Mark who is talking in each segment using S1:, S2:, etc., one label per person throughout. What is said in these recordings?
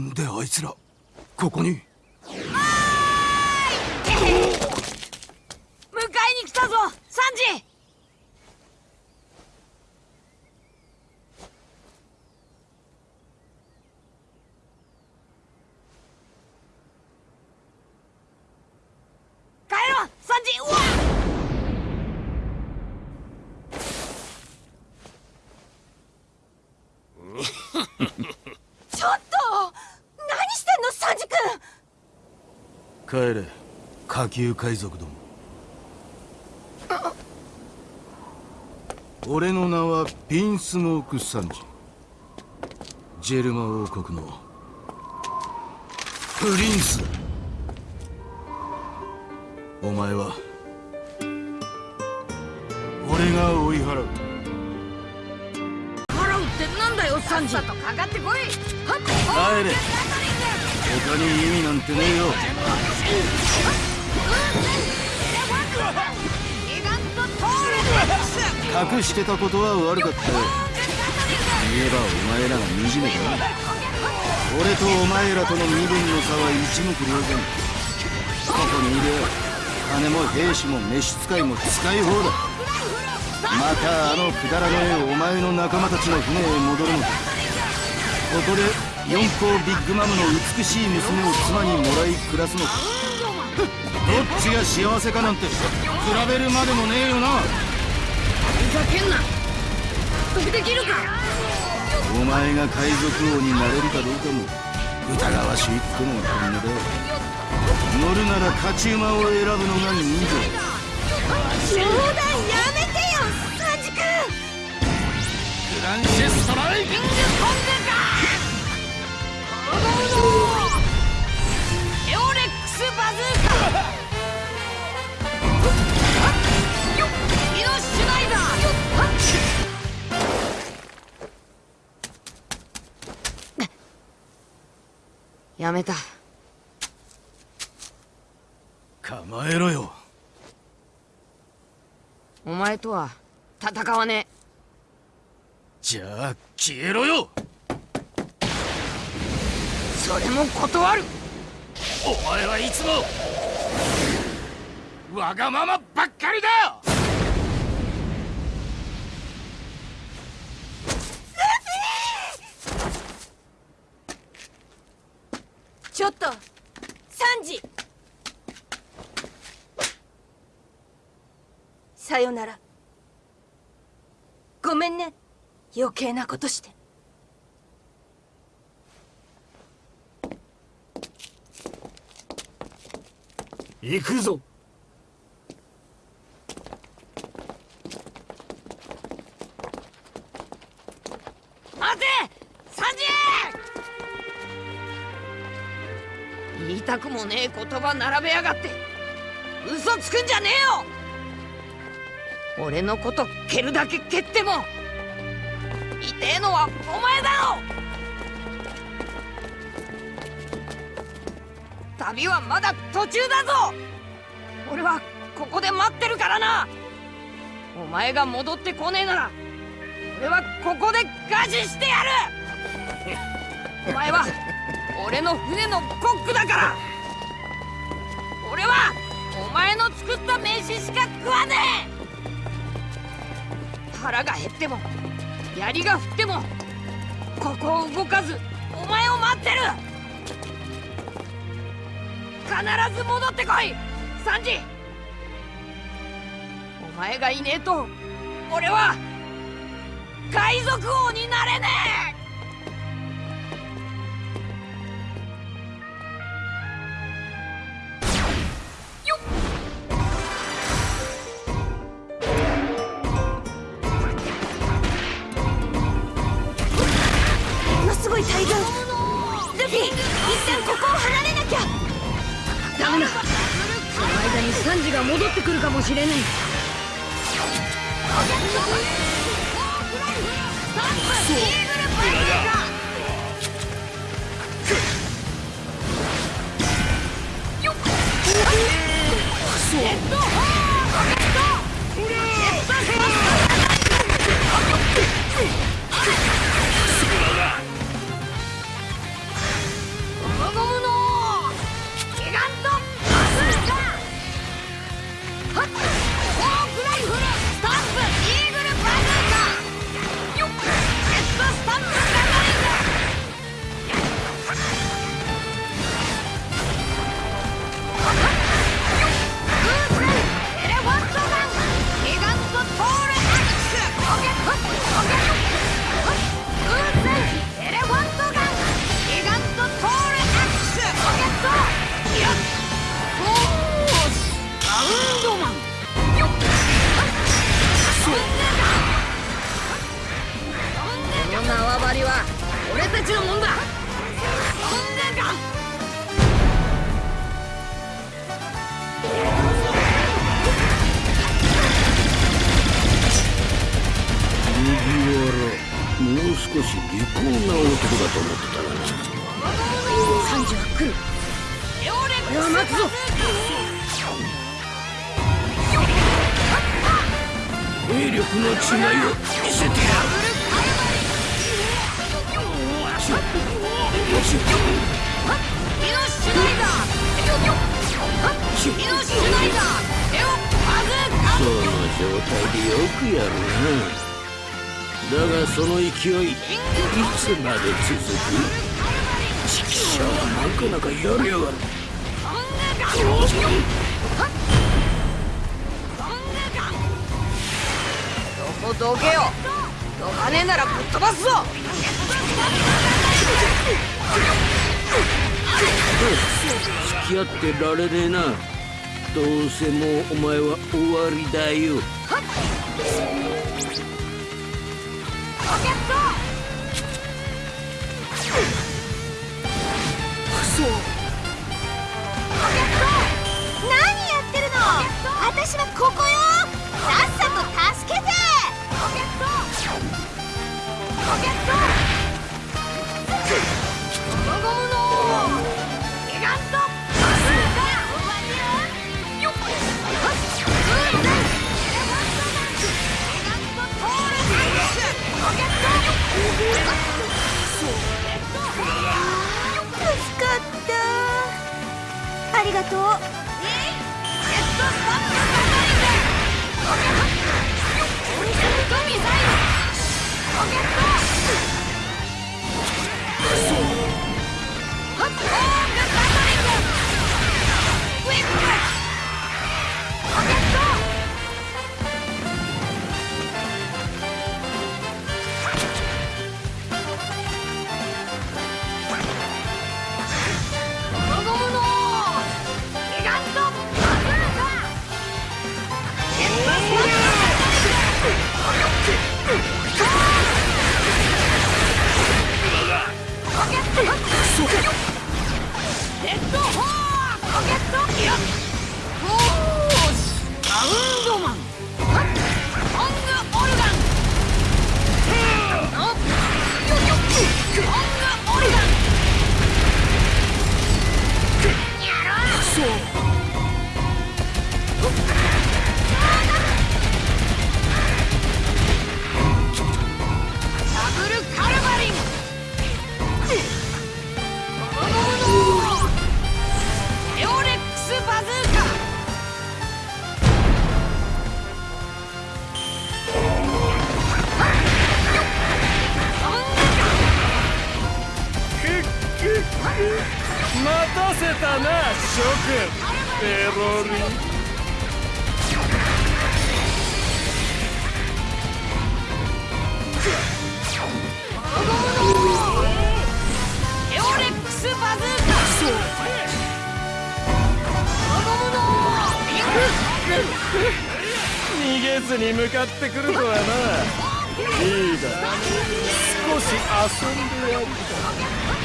S1: なんであいつらここに？迎
S2: えに来たぞサンジ 帰ろうサンジうわちょっと何してんのサンジ君
S1: 帰れ。下級海賊ども。俺の名はピンスモーク・サンジジェルマ王国の。プリンス。だお前は。俺が追い払う。
S2: 払うってなんだよサンジ。とかかってこい。
S1: 帰れ他に意味なんてねえよ。隠してたことは悪かったよ。言えばお前らが惨めだな。俺とお前らとの身分の差は一目瞭然。ここにいる金も兵士も召使いも使い放題。またあのくだらねえお前の仲間たちの船へ戻るのか。ここで四皇ビッグマムの美しい娘を妻にもらい暮らすのか。どっちが幸せかなんて比べるまでもねえよな。
S2: ふざけんな。納得できるか。
S1: お前が海賊王になれるかどうかも疑わしいってのが本音だ乗るなら勝ち馬を選ぶのが人情。
S2: 冗談やめてよサンジ君。
S1: グランシェストライ
S2: キングコングかやめた。
S1: 構えろよ。
S2: お前とは戦わねえ。
S1: じゃあ消えろよ
S2: それも断る。
S1: お前はいつもわがままばっかりだ。
S2: ちょっとサンジ。さよなら。ごめんね。余計なことして。
S1: 行くぞ。
S2: 待て！サンジ言いたくもねえ言葉並べやがって。嘘つくんじゃねえよ！俺のこと蹴るだけ蹴っても痛えのはお前だろ！旅はまだ途中だぞ。俺はここで待ってるからな。お前が戻ってこねえなら俺はここで餓死してやる。お前は俺の船のコックだから。俺はお前の作った飯しか食わねえ。腹が減っても槍が降ってもここを動かずお前を待ってる。必ず戻ってこい！サンジ！お前がいねえと俺は海賊王になれねえ！が戻ってくるかもしれない。ちのもんだそんなか
S3: 麦わらもう少し利口な男だと思ってたがな
S2: サンジは来る。俺は待つぞ
S3: 兵力の違いを見せてやるだがその勢いいつまで続く？チキショーなかなかやりやがる。
S2: どこどけよ。どかねえならぶっ飛ばすぞ。
S3: 付き合ってられねえな。どうせもうお前は終わりだよ。
S4: 何ったありがとう
S5: たな諸君ペロリ。に向かってくるとはな。リーダー少し遊んでやるか。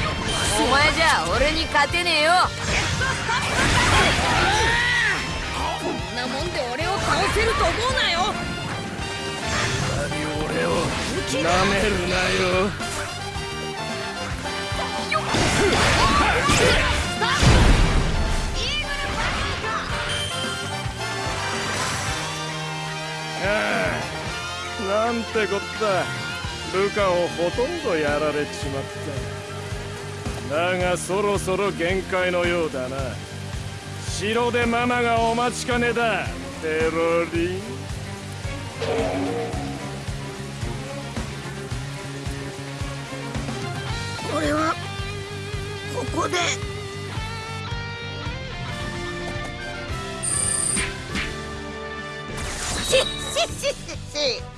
S2: お前じゃ俺に勝てねえよ。こんなもんで俺を倒せると思うなよ。
S5: 俺をなめるなよ。なんてこった。ルカをほとんどやられちまった。だがそろそろ限界のようだな。城でママがお待ちかねだ。ペロリ
S4: 俺はここで。シッシッシッシッシッ